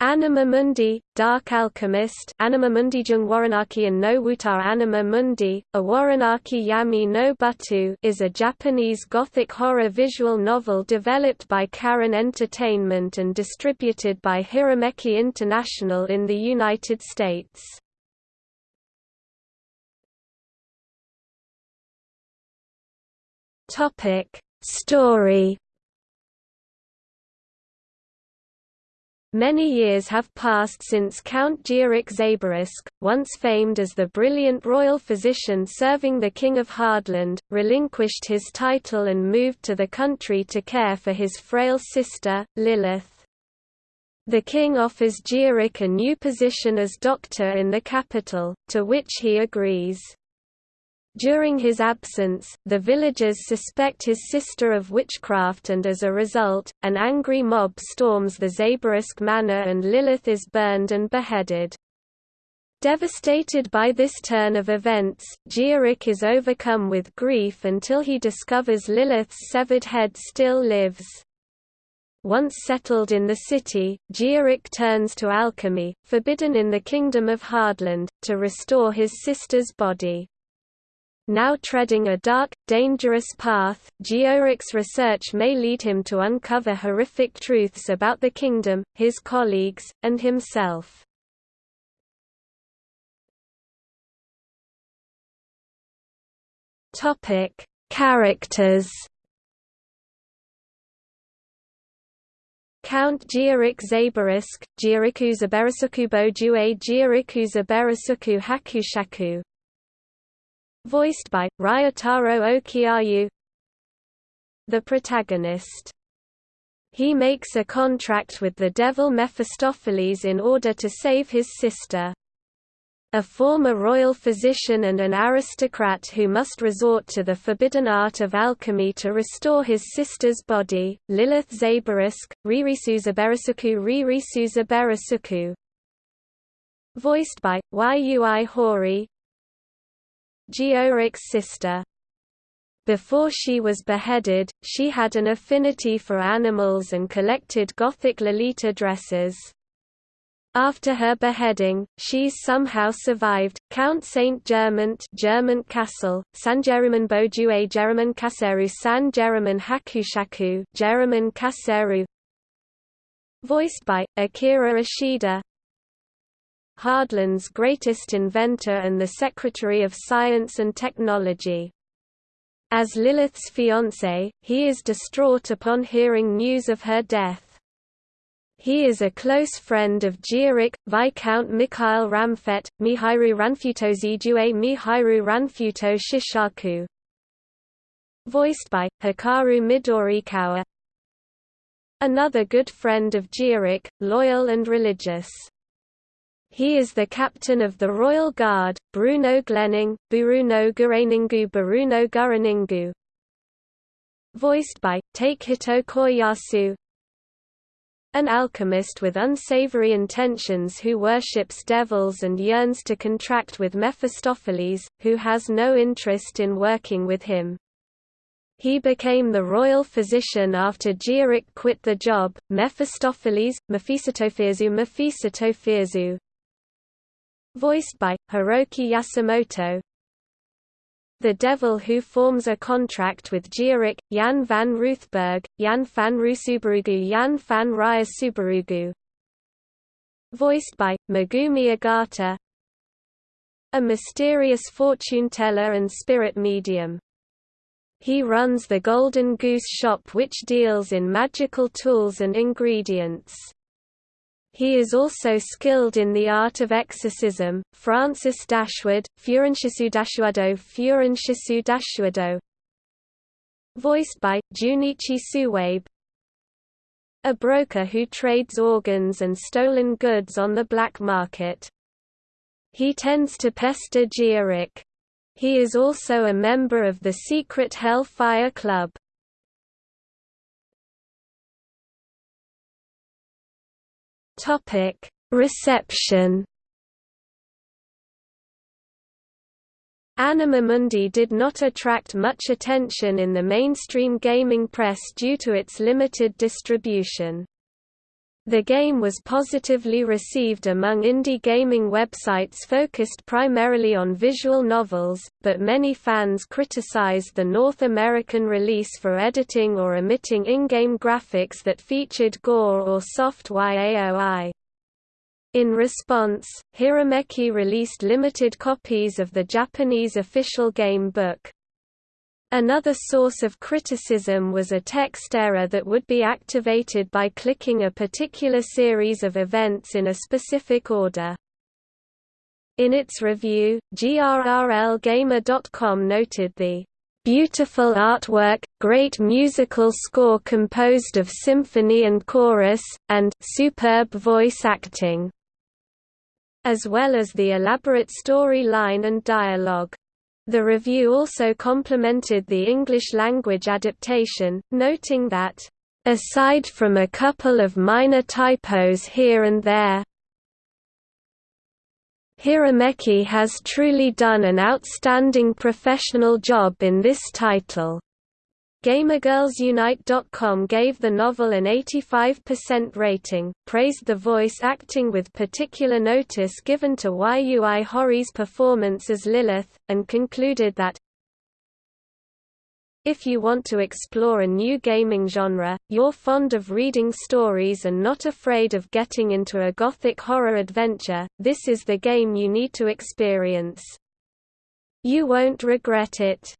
Anima Mundi, Dark Alchemist Anima Mundi Jung Waranaki and no Wutar Anima Mundi, a Waranaki Yami no Butu is a Japanese gothic horror visual novel developed by Karin Entertainment and distributed by Hirameki International in the United States. Story Many years have passed since Count Gierek Zaborisk, once famed as the brilliant royal physician serving the King of Hardland, relinquished his title and moved to the country to care for his frail sister, Lilith. The king offers Gierek a new position as doctor in the capital, to which he agrees. During his absence, the villagers suspect his sister of witchcraft and as a result, an angry mob storms the Zaborisk manor and Lilith is burned and beheaded. Devastated by this turn of events, Gierek is overcome with grief until he discovers Lilith's severed head still lives. Once settled in the city, Gierek turns to alchemy, forbidden in the Kingdom of Hardland, to restore his sister's body. Now treading a dark, dangerous path, Gierek's research may lead him to uncover horrific truths about the kingdom, his colleagues, and himself. Characters. Count Gierek Zaborisk, Gieriku Zaberasuku Bojue Gieriku Zaberasuku Hakushaku voiced by Ryotaro Okiayu. The protagonist he makes a contract with the devil Mephistopheles in order to save his sister. A former royal physician and an aristocrat who must resort to the forbidden art of alchemy to restore his sister's body, Lilith Zaborisk, Ririsu Zaberasuku Ririsu Zaberasuku. Voiced by, Yui Horii, Gierek's sister. Before she was beheaded, she had an affinity for animals and collected Gothic Lolita dresses. After her beheading, she somehow survived. Count Saint Germain German Castle, San Jeruman Bojue Jeruman Kaseru San Jeruman Hakushaku Jeruman Kaseru Voiced by Akira Ishida Hardland's greatest inventor and the Secretary of Science and Technology. As Lilith's fiancé, he is distraught upon hearing news of her death. He is a close friend of Gierek, Viscount Mikhail Ramfet, Mihairu Ranfuto Zijue Mihairu Ranfuto Shishaku. Voiced by, Hikaru Midorikawa Another good friend of Gierek, loyal and religious. He is the captain of the Royal Guard, Bruno Glenning, Buruno Gureningu Buruno Gureningu. Voiced by, Takehito Koyasu An alchemist with unsavory intentions who worships devils and yearns to contract with Mephistopheles, who has no interest in working with him. He became the royal physician after Gierek quit the job. Mephistopheles, Mephistophezu Mephistophezu voiced by, Hiroki Yasumoto. The Devil Who forms a contract with Gierek, Jan van Ruthberg, Jan van Rusubarugu Jan van Raya. Voiced by, Megumi Ogata A mysterious fortune teller and spirit medium. He runs the Golden Goose shop which deals in magical tools and ingredients. He is also skilled in the art of exorcism. Francis Dashwood, Furanshisu Dashuado Furanshisu Dashuado Voiced by, Junichi Suwabe A broker who trades organs and stolen goods on the black market. He tends to pester Gierek. He is also a member of the secret Hellfire Club. Topic: Reception. Anima Mundi did not attract much attention in the mainstream gaming press due to its limited distribution. The game was positively received among indie gaming websites focused primarily on visual novels, but many fans criticized the North American release for editing or omitting in-game graphics that featured gore or soft YAOI. In response, Hirameki released limited copies of the Japanese official game book. Another source of criticism was a text error that would be activated by clicking a particular series of events in a specific order. In its review, GRRLGamer.com noted the beautiful artwork, great musical score composed of symphony and chorus, and superb voice acting, as well as the elaborate storyline and dialogue. The review also complimented the English-language adaptation, noting that, "...aside from a couple of minor typos here and there, Hirameki has truly done an outstanding professional job in this title." GamerGirlsUnite.com gave the novel an 85% rating, praised the voice acting with particular notice given to Yui Horíi's performance as Lilith, and concluded that if you want to explore a new gaming genre, you're fond of reading stories and not afraid of getting into a gothic horror adventure, this is the game you need to experience. You won't regret it.